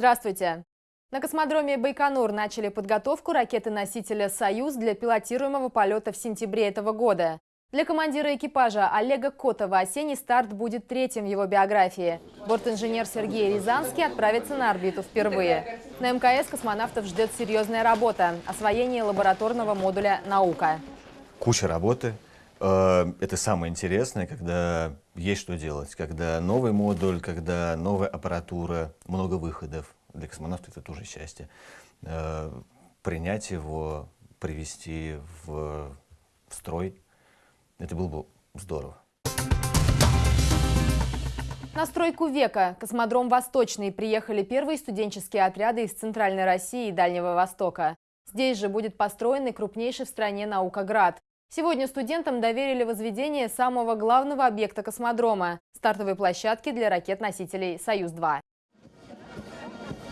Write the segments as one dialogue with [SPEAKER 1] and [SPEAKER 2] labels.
[SPEAKER 1] Здравствуйте! На космодроме Байконур начали подготовку ракеты-носителя «Союз» для пилотируемого полета в сентябре этого года. Для командира экипажа Олега Котова осенний старт будет третьим в его биографии. Бортинженер Сергей Рязанский отправится на орбиту впервые. На МКС космонавтов ждет серьезная работа – освоение лабораторного модуля «Наука».
[SPEAKER 2] Куча работы. Э, это самое интересное, когда есть что делать, когда новый модуль, когда новая аппаратура, много выходов. Для космонавта это тоже счастье. Э, принять его, привести в строй – это было бы здорово.
[SPEAKER 1] На стройку века космодром «Восточный» приехали первые студенческие отряды из Центральной России и Дальнего Востока. Здесь же будет построенный крупнейший в стране наукоград. Сегодня студентам доверили возведение самого главного объекта космодрома – стартовой площадки для ракет-носителей «Союз-2».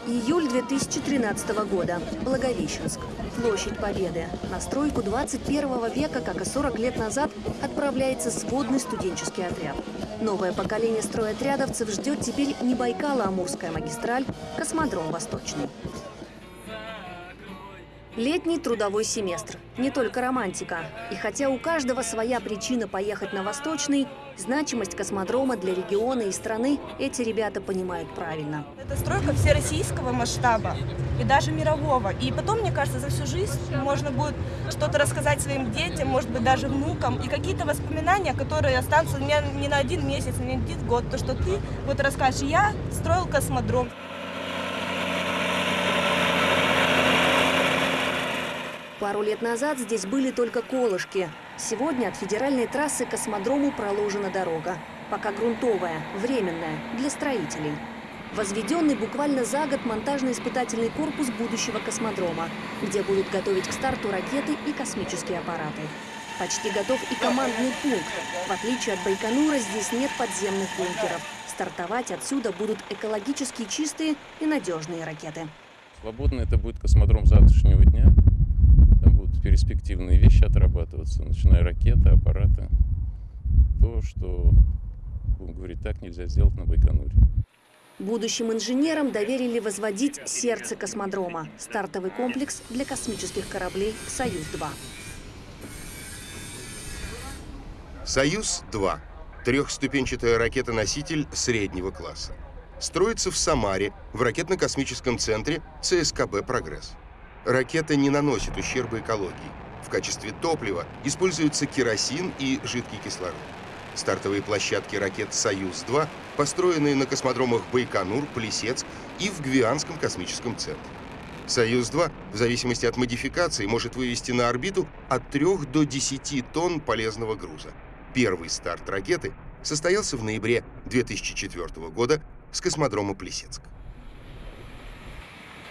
[SPEAKER 3] Июль 2013 года. Благовещенск. Площадь Победы. На стройку 21 века, как и 40 лет назад, отправляется сводный студенческий отряд. Новое поколение стройотрядовцев ждет теперь не Байкало-Амурская магистраль, космодром Восточный. Летний трудовой семестр. Не только романтика. И хотя у каждого своя причина поехать на Восточный, значимость космодрома для региона и страны эти ребята понимают правильно.
[SPEAKER 4] Это стройка всероссийского масштаба и даже мирового. И потом, мне кажется, за всю жизнь можно будет что-то рассказать своим детям, может быть, даже внукам. И какие-то воспоминания, которые останутся у меня не на один месяц, не на один год. То, что ты вот расскажешь, я строил космодром.
[SPEAKER 3] Пару лет назад здесь были только колышки. Сегодня от федеральной трассы к космодрому проложена дорога. Пока грунтовая, временная, для строителей. Возведенный буквально за год монтажно-испытательный корпус будущего космодрома, где будут готовить к старту ракеты и космические аппараты. Почти готов и командный пункт. В отличие от Байконура, здесь нет подземных бункеров. Стартовать отсюда будут экологически чистые и надежные ракеты.
[SPEAKER 5] Свободно это будет космодром завтрашнего дня перспективные вещи отрабатываться, начиная ракеты, аппараты. То, что, будем говорить так, нельзя сделать на Байконуре.
[SPEAKER 3] Будущим инженерам доверили возводить сердце космодрома – стартовый комплекс для космических кораблей «Союз-2».
[SPEAKER 6] «Союз-2» – трехступенчатая ракета-носитель среднего класса. Строится в Самаре, в ракетно-космическом центре ЦСКБ «Прогресс». Ракета не наносит ущерба экологии. В качестве топлива используются керосин и жидкий кислород. Стартовые площадки ракет «Союз-2» построены на космодромах Байконур, Плесецк и в Гвианском космическом центре. «Союз-2» в зависимости от модификации может вывести на орбиту от 3 до 10 тонн полезного груза. Первый старт ракеты состоялся в ноябре 2004 года с космодрома Плесецк.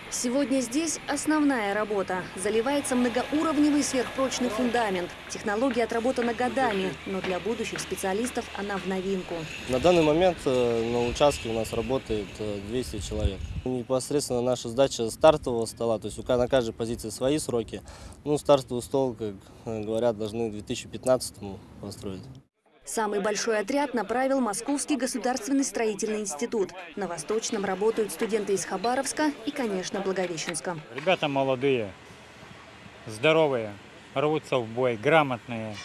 [SPEAKER 3] Сегодня здесь основная работа. Заливается многоуровневый сверхпрочный фундамент. Технология отработана годами, но для будущих специалистов она в новинку.
[SPEAKER 7] На данный момент э, на участке у нас работает 200 э, человек. Непосредственно наша сдача стартового стола, то есть на каждой позиции свои сроки. Ну, стартовый стол, как э, говорят, должны к 2015 построить.
[SPEAKER 3] Самый большой отряд направил Московский государственный строительный институт. На Восточном работают студенты из Хабаровска и, конечно, Благовещенска.
[SPEAKER 8] Ребята молодые, здоровые, рвутся в бой, грамотные.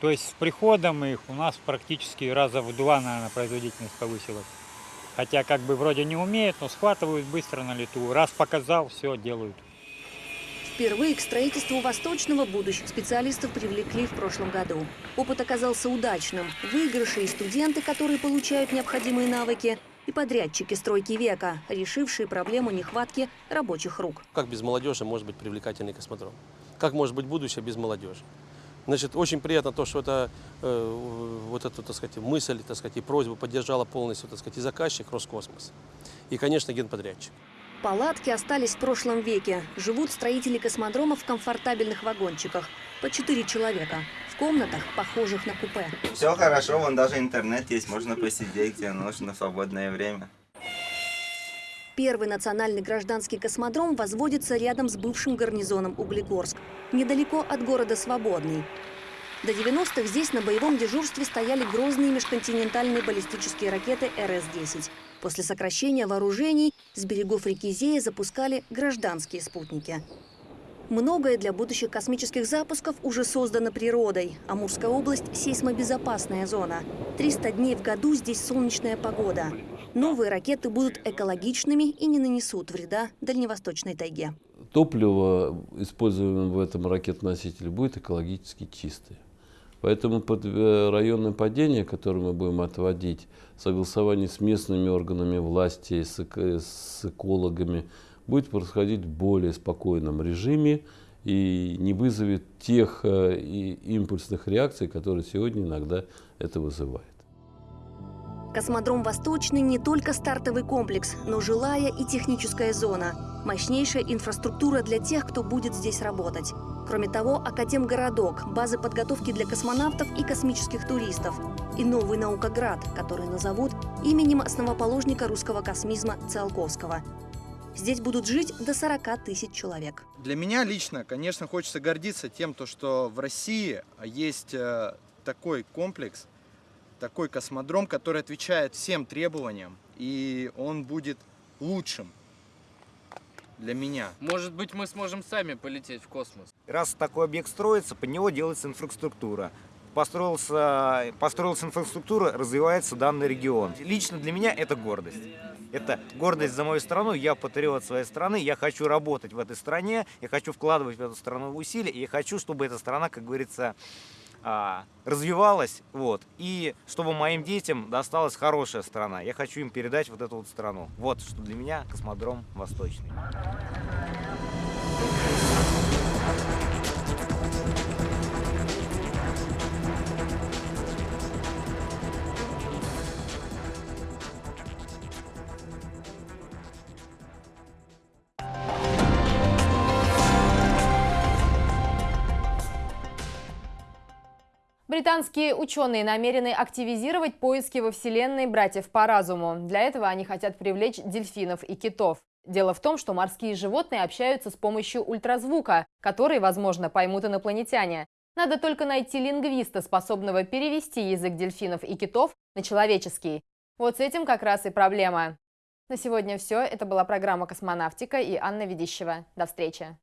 [SPEAKER 8] То есть с приходом их у нас практически раза в два, наверное, производительность повысилась. Хотя как бы вроде не умеют, но схватывают быстро на лету. Раз показал, все делают.
[SPEAKER 3] Впервые к строительству Восточного будущих специалистов привлекли в прошлом году. Опыт оказался удачным. Выигрыши и студенты, которые получают необходимые навыки, и подрядчики стройки века, решившие проблему нехватки рабочих рук.
[SPEAKER 9] Как без молодежи может быть привлекательный космодром? Как может быть будущее без молодежи? Значит, очень приятно то, что это, э, вот эту, так сказать, мысль, так сказать, и просьбу поддержала полностью, так сказать, и заказчик Роскосмос, и, конечно, генподрядчик.
[SPEAKER 3] Палатки остались в прошлом веке. Живут строители космодрома в комфортабельных вагончиках. По четыре человека. В комнатах, похожих на купе.
[SPEAKER 10] Все хорошо, вон даже интернет есть. Можно посидеть, где нужно, в свободное время.
[SPEAKER 3] Первый национальный гражданский космодром возводится рядом с бывшим гарнизоном Углегорск, недалеко от города Свободный. До 90-х здесь на боевом дежурстве стояли грозные межконтинентальные баллистические ракеты РС-10. После сокращения вооружений с берегов реки Зея запускали гражданские спутники. Многое для будущих космических запусков уже создано природой. Амурская область – сейсмобезопасная зона. 300 дней в году здесь солнечная погода. Новые ракеты будут экологичными и не нанесут вреда дальневосточной тайге.
[SPEAKER 11] Топливо, используемое в этом ракетоносителе, будет экологически чистое. Поэтому под э, районное падение, которое мы будем отводить, в согласовании с местными органами власти, с, с экологами, будет происходить в более спокойном режиме и не вызовет тех э, импульсных реакций, которые сегодня иногда это вызывает.
[SPEAKER 3] Космодром «Восточный» не только стартовый комплекс, но жилая и техническая зона. Мощнейшая инфраструктура для тех, кто будет здесь работать. Кроме того, Академгородок, базы подготовки для космонавтов и космических туристов. И новый наукоград, который назовут именем основоположника русского космизма Циолковского. Здесь будут жить до 40 тысяч человек.
[SPEAKER 12] Для меня лично, конечно, хочется гордиться тем, что в России есть э, такой комплекс, такой космодром, который отвечает всем требованиям, и он будет лучшим для меня.
[SPEAKER 13] Может быть, мы сможем сами полететь в космос.
[SPEAKER 14] Раз такой объект строится, под него делается инфраструктура. Построился, построилась инфраструктура, развивается данный регион. Лично для меня это гордость. Это гордость за мою страну, я патриот своей страны, я хочу работать в этой стране, я хочу вкладывать в эту страну усилия, и я хочу, чтобы эта страна, как говорится, а, развивалась, вот, и чтобы моим детям досталась хорошая страна. Я хочу им передать вот эту вот страну. Вот, что для меня космодром Восточный.
[SPEAKER 1] Британские ученые намерены активизировать поиски во Вселенной братьев по разуму. Для этого они хотят привлечь дельфинов и китов. Дело в том, что морские животные общаются с помощью ультразвука, который, возможно, поймут инопланетяне. Надо только найти лингвиста, способного перевести язык дельфинов и китов на человеческий. Вот с этим как раз и проблема. На сегодня все. Это была программа «Космонавтика» и Анна Ведищева. До встречи.